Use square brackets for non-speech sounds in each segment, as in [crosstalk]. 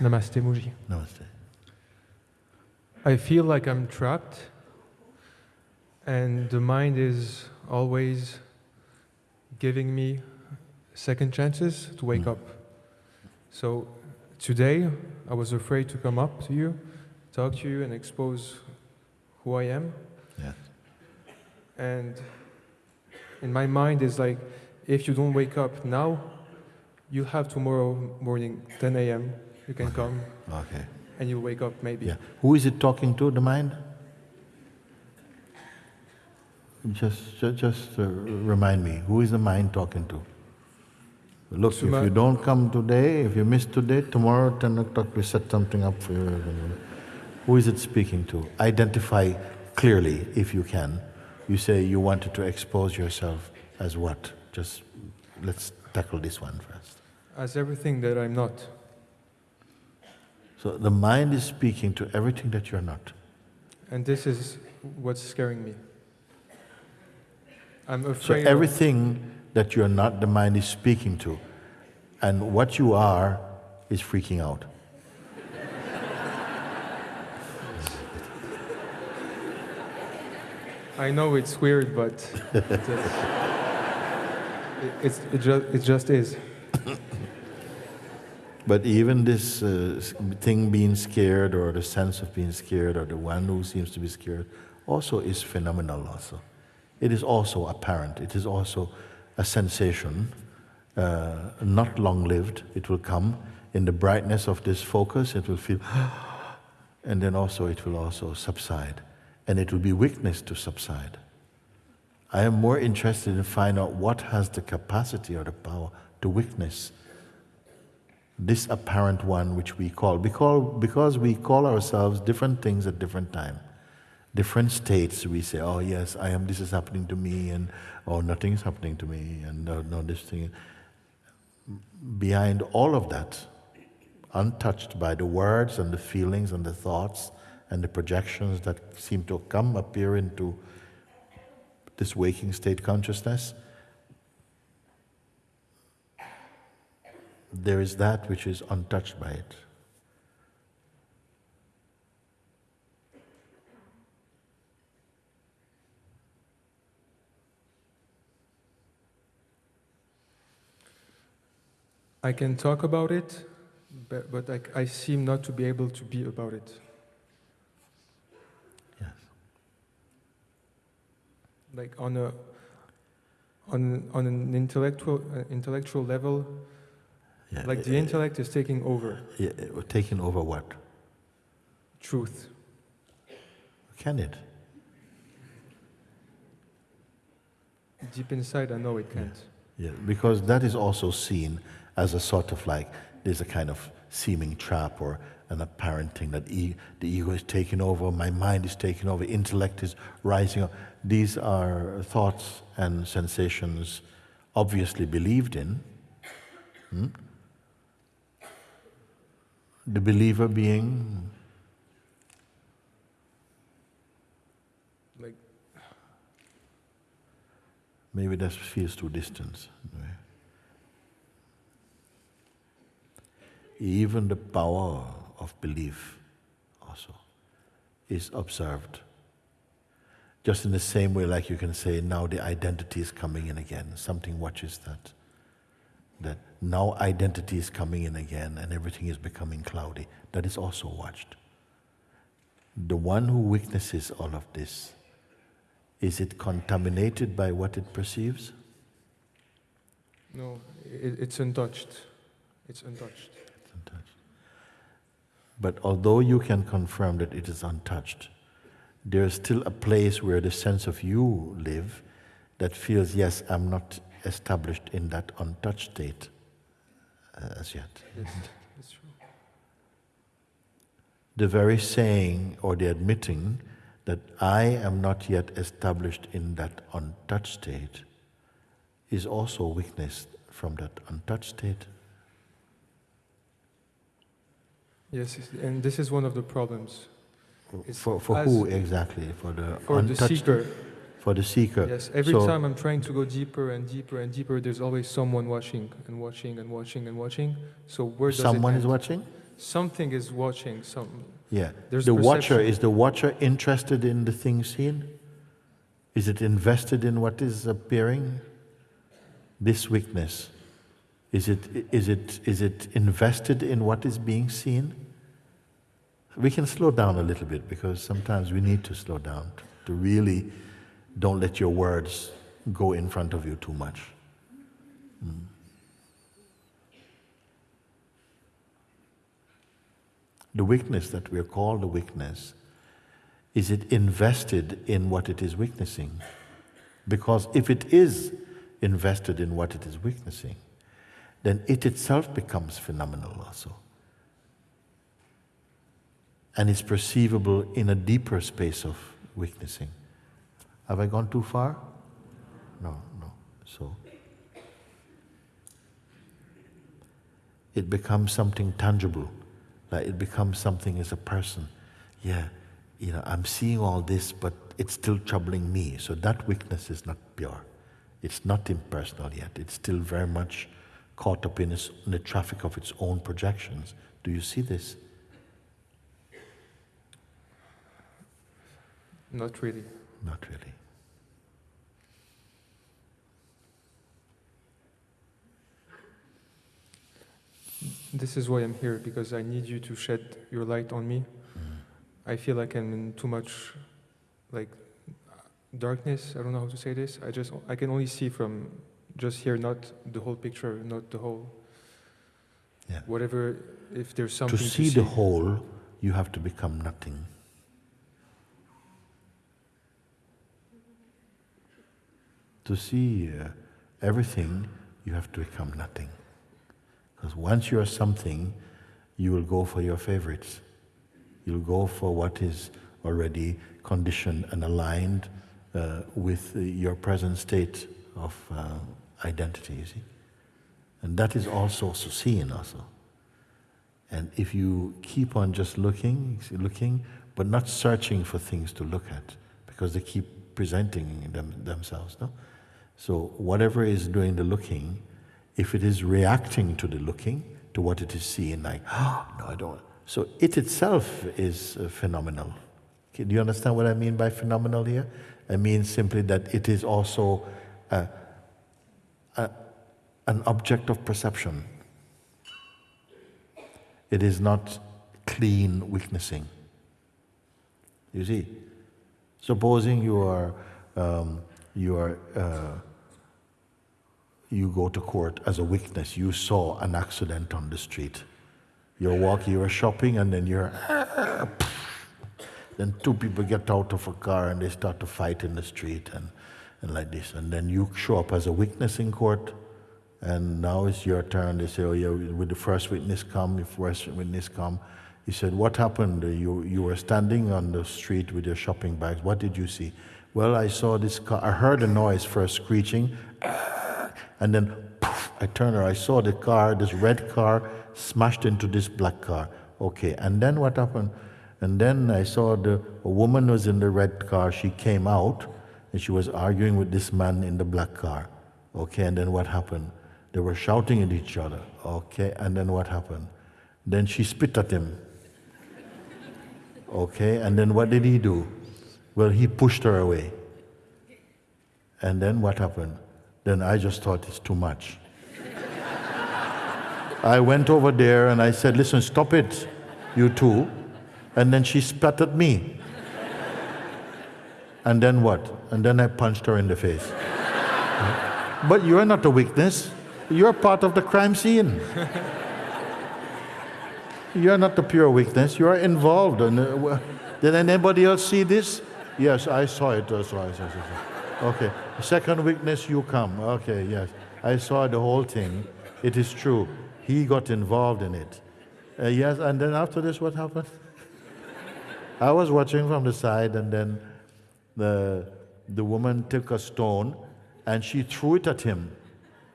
Namaste, Mooji. Namaste. I feel like I'm trapped, and the mind is always giving me second chances to wake Mm. up. So today, I was afraid to come up to you, talk to you, and expose who I am. Yes. And in my mind is like, if you don't wake up now, you'll have tomorrow morning, 10 a.m. You can come Okay. and you'll wake up maybe. Yeah. Who is it talking to, the mind? Just, just, just uh, remind me, who is the mind talking to? Look, if you don't come today, if you miss today, tomorrow 10 o'clock we set something up for you. Who is it speaking to? Identify clearly if you can. You say you wanted to expose yourself as what? Just let's tackle this one first. As everything that I'm not. So the mind is speaking to everything that you're not. And this is what's scaring me. I'm afraid. of- everything that you're not, the mind is speaking to. And what you are is freaking out. I know it's weird, but [laughs] it, it's, it, just, it just is. But even this uh, thing being scared, or the sense of being scared, or the one who seems to be scared, also is phenomenal. Also, it is also apparent. It is also a sensation, uh, not long-lived. It will come in the brightness of this focus. It will feel, [gasps] and then also it will also subside, and it will be weakness to subside. I am more interested in finding out what has the capacity or the power to witness this apparent one which we call because, because we call ourselves different things at different time. Different states we say oh yes i am this is happening to me and oh nothing is happening to me and no, no this thing behind all of that untouched by the words and the feelings and the thoughts and the projections that seem to come appear into this waking state consciousness there is that which is untouched by it. I can talk about it, but, but I, I seem not to be able to be about it. Yes. Like on a on on an intellectual uh, intellectual level, Yeah. like the intellect is taking over Yeah, uh, taking over what? truth. Can it? Deep inside, I know it can't. Yeah, because that is also seen as a sort of like there's a kind of seeming trap or an apparent thing that e- the ego is taking over, my mind is taking over, intellect is rising up. These are thoughts and sensations obviously believed in. Hmm? The believer being Like Maybe that feels too distant. Even the power of belief also is observed. Just in the same way, like you can say, now the identity is coming in again. Something watches that. That now identity is coming in again and everything is becoming cloudy. That is also watched. The one who witnesses all of this is it contaminated by what it perceives? no, it, it's untouched. It's untouched. It's untouched. But although you can confirm that it is untouched, there is still a place where the sense of you live that feels, yes, I'm not established in that untouched state Uh, as yet. True. The very saying or the admitting that I am not yet established in that untouched state is also witnessed from that untouched state. Yes, and this is one of the problems. It's For, for who exactly? For the For the untouched seeker, For the seeker. yes, every So- time I'm trying to go deeper and deeper and deeper, there's always someone watching and watching and watching and watching. So where does Someone is watching? something is watching. Some Yeah. There's the watcher, is the watcher interested in the thing seen? Is it invested in what is appearing? This weakness, is it, is it, is it invested in what is being seen? We can slow down a little bit because sometimes we need to slow down to really don't let your words go in front of you too much. Mm. The weakness that we are called a weakness, is it invested in what it is witnessing? Because if it is invested in what it is witnessing, then it itself becomes phenomenal also. And is perceivable in a deeper space of witnessing. Have I gone too far? No, no. So it becomes something tangible, like it becomes something as a person. Yeah, you know, I'm seeing all this, but it's still troubling me. So that weakness is not pure. It's not impersonal yet. It's still very much caught up in, its, in the traffic of its own projections. Do you see this? not really. Not really. This is why I'm here because I need you to shed your light on me. I feel like I'm in too much, like darkness. I don't know how to say this. I just I can only see from just here, not the whole picture, not the whole. Yeah. Whatever. If there's something To something see the whole, you have to become nothing. To see uh, everything, you have to become nothing. Because once you are something, you will go for your favorites. You'll go for what is already conditioned and aligned uh, with your present state of uh, identity, you see. And that is also seen also. And if you keep on just looking, looking, but not searching for things to look at, because they keep presenting them, themselves, no? So whatever is doing the looking, if it is reacting to the looking, to what it is seeing, like, oh, [gasps] no, I don't. So it itself is uh, phenomenal. Okay, do you understand what I mean by phenomenal here? I mean simply that it is also uh, a, an object of perception. It is not clean witnessing. You see, supposing you are um, you are uh, you go to court as a witness. You saw an accident on the street. You're walking, you're shopping, and then you're. then two people get out of a car and they start to fight in the street and, and like this. And then you show up as a witness in court, and now it's your turn. They say, "Oh, yeah, will the first witness come? If first witness come." He said, "What happened? You you were standing on the street with your shopping bags. What did you see?" Well, I saw this car. I heard a noise first screeching, and then poof, I turned around. I saw the car, this red car, smashed into this black car. Okay, and then what happened? And then I saw the a woman was in the red car. She came out, and she was arguing with this man in the black car. Okay, and then what happened? They were shouting at each other. Okay, and then what happened? Then she spit at him. Okay, and then what did he do? Well, he pushed her away. And then what happened? Then I just thought it's too much. I went over there and I said, Listen, stop it, you two. And then she spat at me. And then what? And then I punched her in the face. but you're not a witness, you're part of the crime scene. You're not the pure witness, you're involved. In, uh, did anybody else see this? Yes, I saw it. I saw it. I saw it. Okay. Second witness, you come. Okay, yes. I saw the whole thing. It is true. He got involved in it. Uh, yes, and then after this, what happened? [laughs] I was watching from the side, and then the, the woman took a stone and she threw it at him.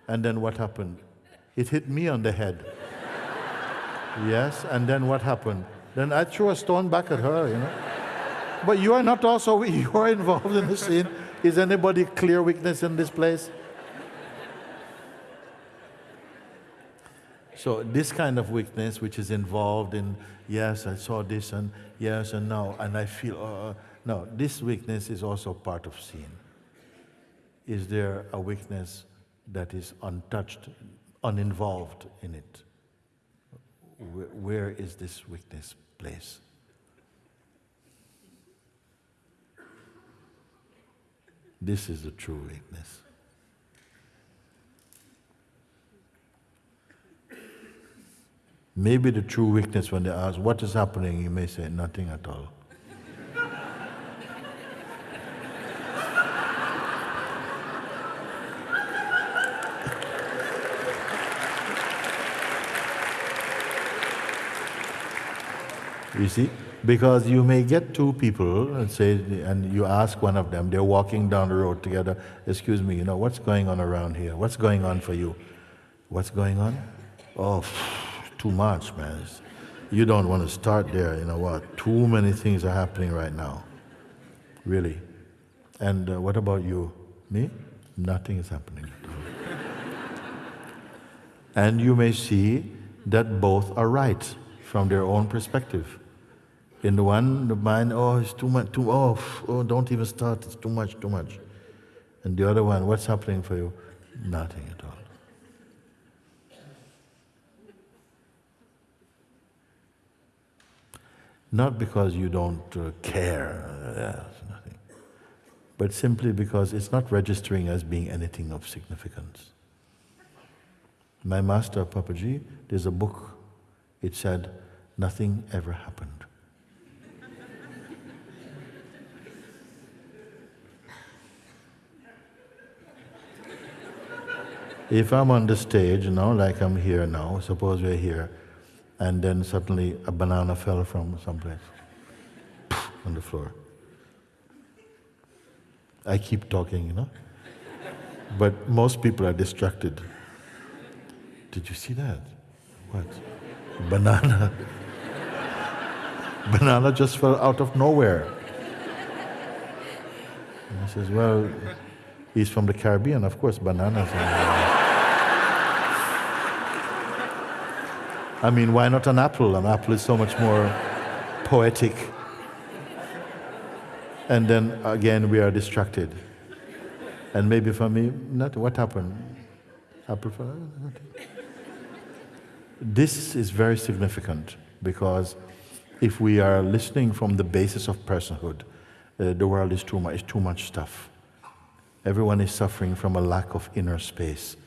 And then what happened? It hit me on the head. [laughs] yes, and then what happened? Then I threw a stone back at her, you know. But you are not also, [laughs] you are involved in the scene. Is anybody clear witness in this place? So this kind of weakness, which is involved in yes, I saw this, and yes, and no, and I feel uh, uh no, this weakness is also part of sin. Is there a weakness that is untouched, uninvolved in it? Where is this weakness placed? This is the true weakness. Maybe the true weakness when they ask, What is happening? you may say, Nothing at all. [laughs] You see? Because you may get two people and say, and you ask one of them, they're walking down the road together, excuse me, you know, what's going on around here? What's going on for you? What's going on? Oh, too much, man. You don't want to start there, you know what? Too many things are happening right now. Really. And uh, what about you? Me? Nothing is happening. At all. And you may see that both are right from their own perspective. In the one, the mind, oh, it's too much, too, oh, oh, don't even start, it's too much, too much. And the other one, what's happening for you? Nothing at all. Not because you don't uh, care, uh, nothing, but simply because it's not registering as being anything of significance. My master, Papaji, there's a book, it said, nothing ever happened. If I'm on the stage, you know, like I'm here now, suppose we're here, and then suddenly a banana fell from someplace on the floor. I keep talking, you know. But most people are distracted. Did you see that? What? Banana. [laughs] Banana just fell out of nowhere. And he says, Well, he's from the Caribbean, of course, bananas. I mean, why not an apple? An apple is so much more poetic. And then again, we are distracted. And maybe for me, not what happened? Apple for. This is very significant because if we are listening from the basis of personhood, uh, the world is too much, too much stuff. Everyone is suffering from a lack of inner space.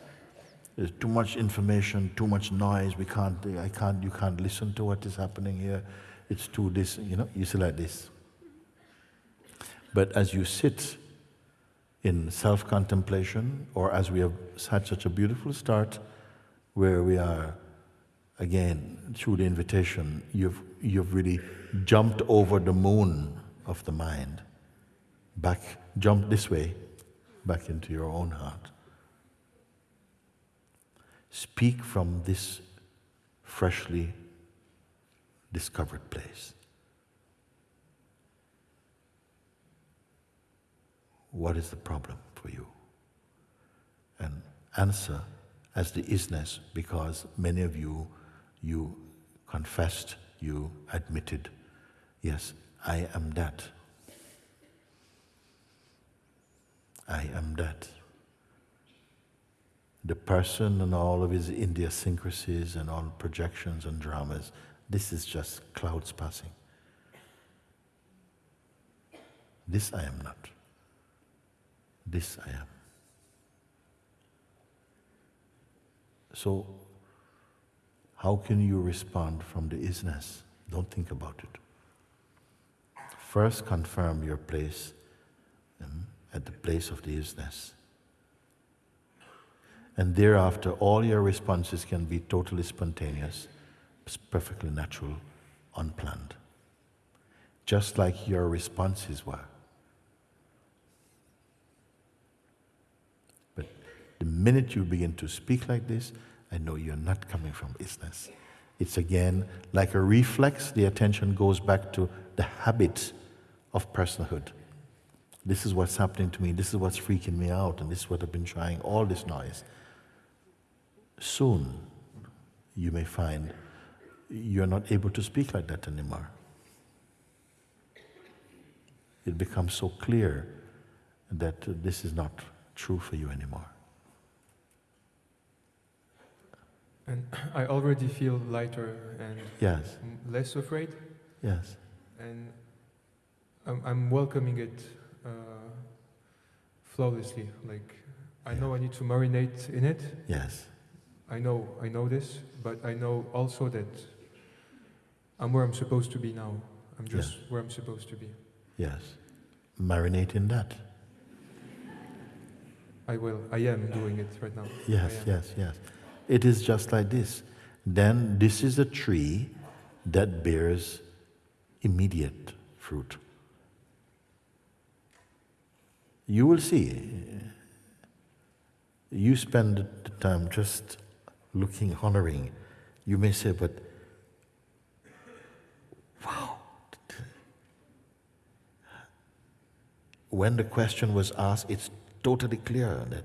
There's too much information, too much noise. We can't, I can't, you can't listen to what is happening here. It's too this, you know, you see like this. But as you sit in self contemplation, or as we have had such a beautiful start, where we are, again, through the invitation, you've, you've really jumped over the moon of the mind, back, jump this way, back into your own heart. Speak from this freshly discovered place. What is the problem for you? And answer as the isness because many of you, you confessed, you admitted, yes, I am that. I am that the person and all of his idiosyncrasies and all projections and dramas. This is just clouds passing. This I am not. This I am. So, how can you respond from the isness? Don't think about it. First, confirm your place um, at the place of the isness. And thereafter, all your responses can be totally spontaneous, perfectly natural, unplanned. Just like your responses were. But the minute you begin to speak like this, I know you're not coming from isness. It's again like a reflex, the attention goes back to the habit of personhood. This is what's happening to me, this is what's freaking me out, and this is what I've been trying, all this noise soon you may find you're not able to speak like that anymore. It becomes so clear that this is not true for you anymore. And I already feel lighter and Yes, less afraid, yes, and I'm, I'm welcoming it uh, flawlessly. Like I know I need to marinate in it. yes, I know I know this, but I know also that I'm where I'm supposed to be now. I'm just where I'm supposed to be. yes. Marinate in that. I will. I am doing it right now. Yes, yes, yes. It is just like this. Then this is a tree that bears immediate fruit. You will see. You spend the time just looking, honoring. You may say, but wow. When the question was asked, it's totally clear that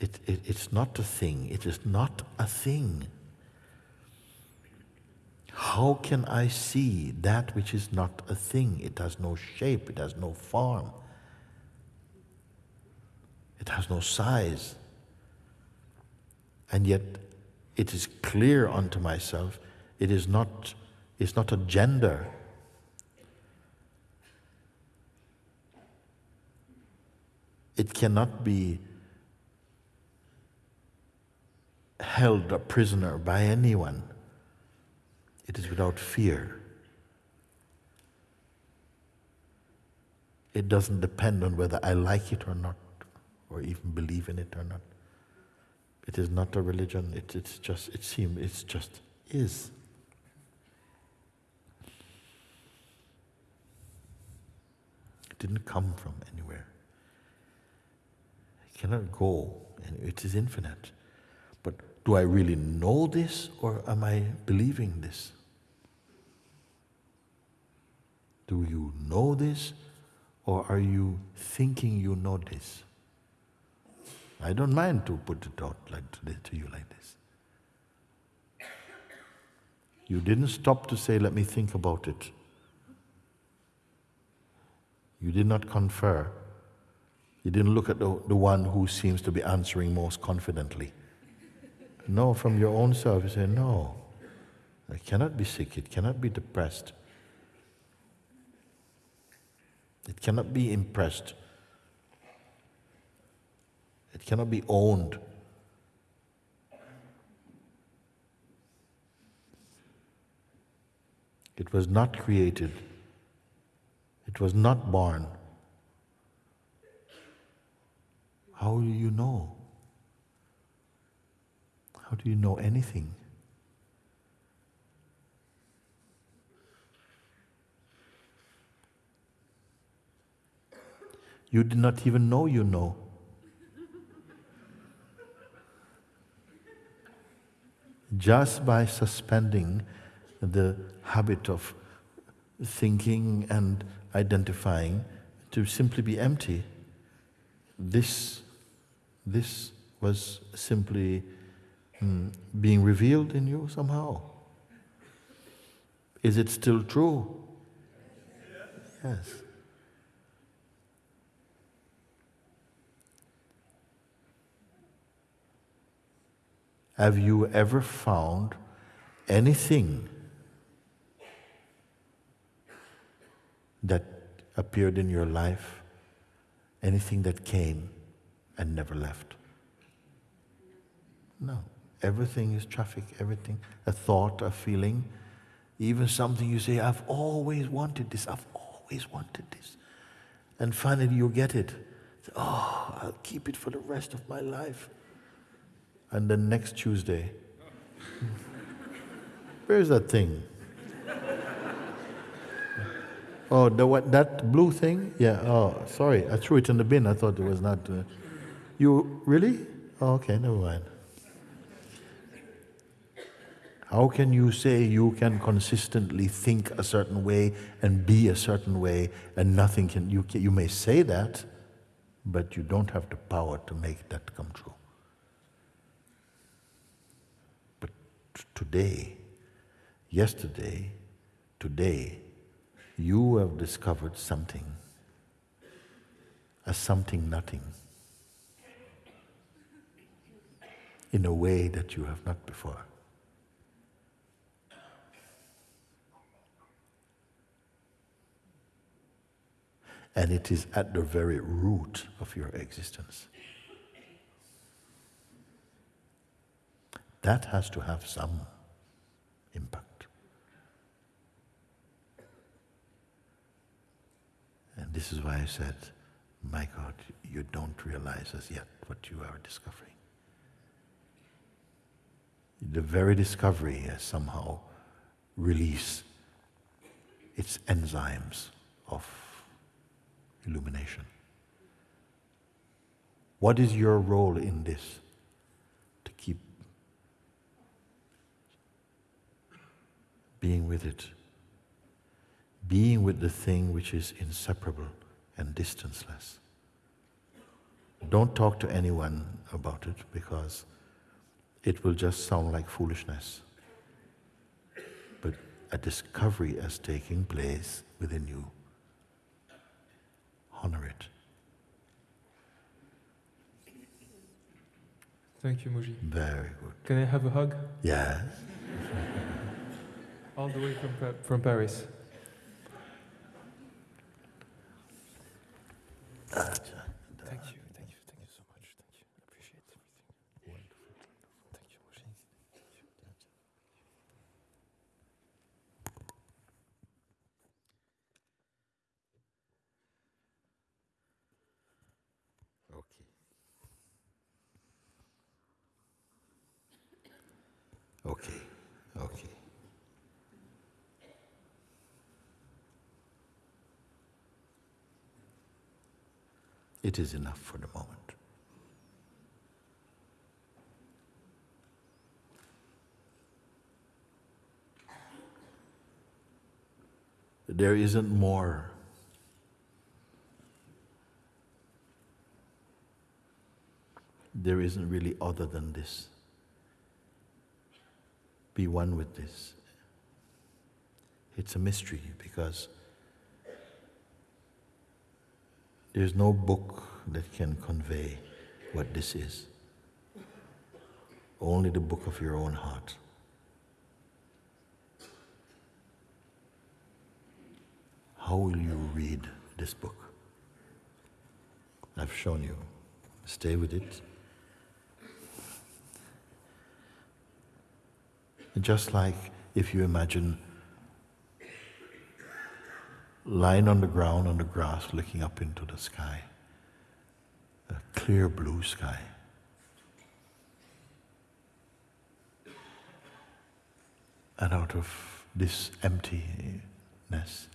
it, it, it's not a thing. It is not a thing. How can I see that which is not a thing? It has no shape, it has no form, it has no size. And yet it is clear unto myself, it is not, it's not a gender. It cannot be held a prisoner by anyone. It is without fear. It doesn't depend on whether I like it or not, or even believe in it or not. It is not a religion. It, it's just. It seems. It's just is. It didn't come from anywhere. It cannot go, and it is infinite. But do I really know this or am I believing this? Do you know this or are you thinking you know this? I don't mind to put it out like to, to you like this. You didn't stop to say, let me think about it. You did not confer. You didn't look at the, the one who seems to be answering most confidently. No, from your own self, you say, No, I cannot be sick, it cannot be depressed, it cannot be impressed, it cannot be owned. It was not created, it was not born. How do you know? How do you know anything? You did not even know you know. Just by suspending the habit of thinking and identifying to simply be empty, this, this was simply mm, being revealed in you somehow. Is it still true? Yes. Have you ever found anything that appeared in your life, anything that came and never left? No. Everything is traffic, everything, a thought, a feeling, even something you say, I've always wanted this, I've always wanted this. And finally you get it. Oh, I'll keep it for the rest of my life. And then next Tuesday, where's that thing? Oh, the what? That blue thing? Yeah. Oh, sorry, I threw it in the bin. I thought it was not. Uh, you really? Oh, okay, never mind. How can you say you can consistently think a certain way and be a certain way, and nothing can? You can, you may say that, but you don't have the power to make that come true. But t- today, yesterday, today, you have discovered something, a something nothing, in a way that you have not before. And it is at the very root of your existence. That has to have some impact. And this is why I said, my God, you don't realize as yet what you are discovering. The very discovery has somehow released its enzymes of illumination. What is your role in this? To keep being with it, being with the thing which is inseparable and distanceless. Don't talk to anyone about it because it will just sound like foolishness. But a discovery is taking place within you. Honor it. Thank you, Mooji. Very good. Can I have a hug? Yes. [laughs] All the way from, from Paris you, thank you, thank you so much. Thank you. I appreciate everything. Thank you, Mooji. Okay. Okay. Okay. It is enough for the moment. There isn't more. There isn't really other than this. Be one with this. It's a mystery because there's no book that can convey what this is. Only the book of your own heart. How will you read this book? I've shown you. Stay with it. Just like if you imagine lying on the ground on the grass looking up into the sky, a clear blue sky. And out of this emptiness,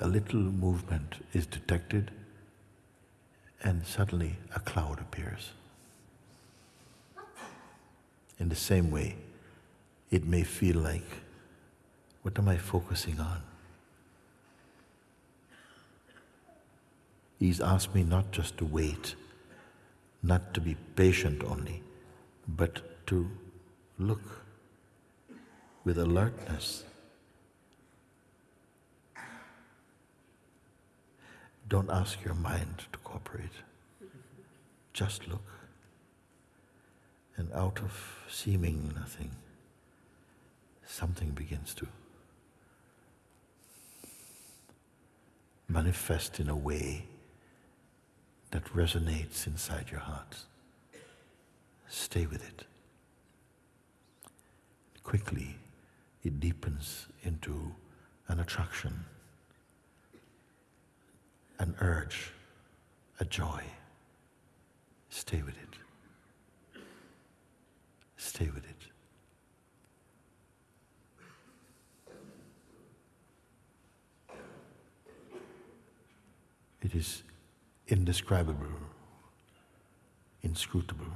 a little movement is detected, and suddenly a cloud appears. In the same way, it may feel like, what am I focusing on? He's asked me not just to wait, not to be patient only, but to look with alertness. Don't ask your mind to cooperate. Just look. And out of seeming nothing, something begins to manifest in a way that resonates inside your heart. Stay with it. Quickly, it deepens into an attraction, an urge, a joy. Stay with it. Stay with it. It is indescribable, inscrutable.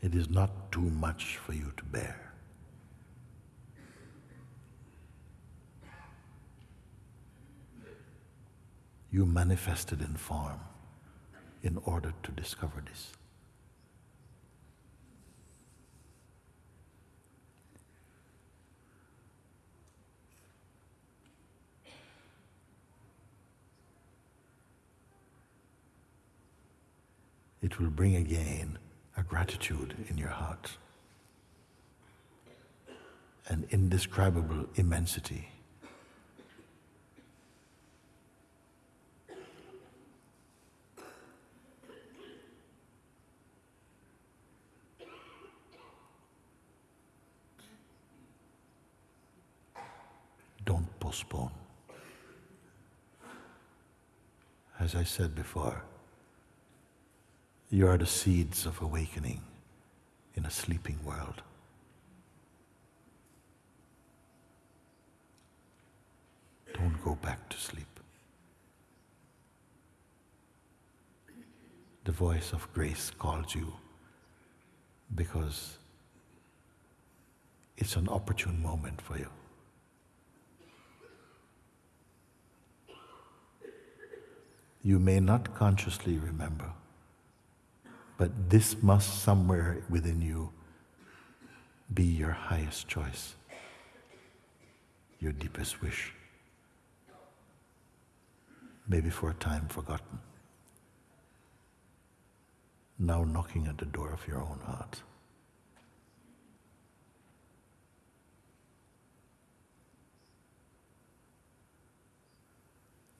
It is not too much for you to bear. You manifested in form in order to discover this. It will bring again a gratitude in your heart, an indescribable immensity. Don't postpone. As I said before, you are the seeds of awakening in a sleeping world. Don't go back to sleep. The voice of grace calls you because it's an opportune moment for you. You may not consciously remember, but this must somewhere within you be your highest choice, your deepest wish, maybe for a time forgotten, now knocking at the door of your own heart.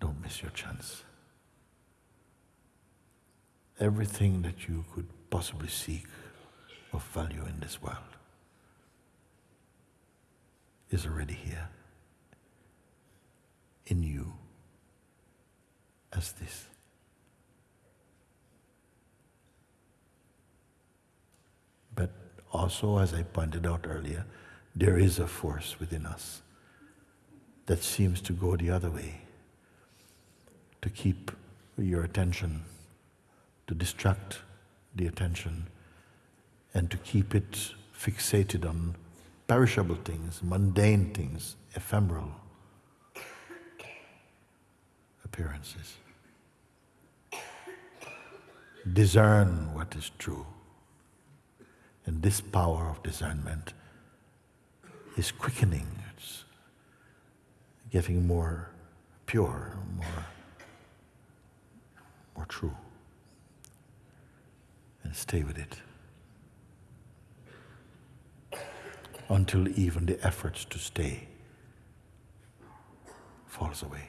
Don't miss your chance everything that you could possibly seek of value in this world is already here in you as this. But also, as I pointed out earlier, there is a force within us that seems to go the other way, to keep your attention to distract the attention and to keep it fixated on perishable things, mundane things, ephemeral appearances. Discern what is true. And this power of discernment is quickening, it's getting more pure, more, more true and stay with it until even the efforts to stay falls away.